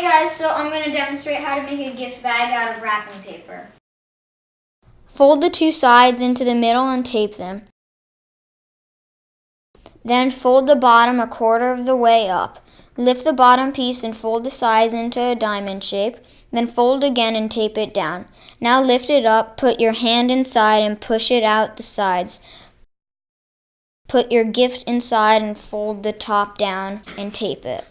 Hey guys, so I'm going to demonstrate how to make a gift bag out of wrapping paper. Fold the two sides into the middle and tape them. Then fold the bottom a quarter of the way up. Lift the bottom piece and fold the sides into a diamond shape. Then fold again and tape it down. Now lift it up, put your hand inside and push it out the sides. Put your gift inside and fold the top down and tape it.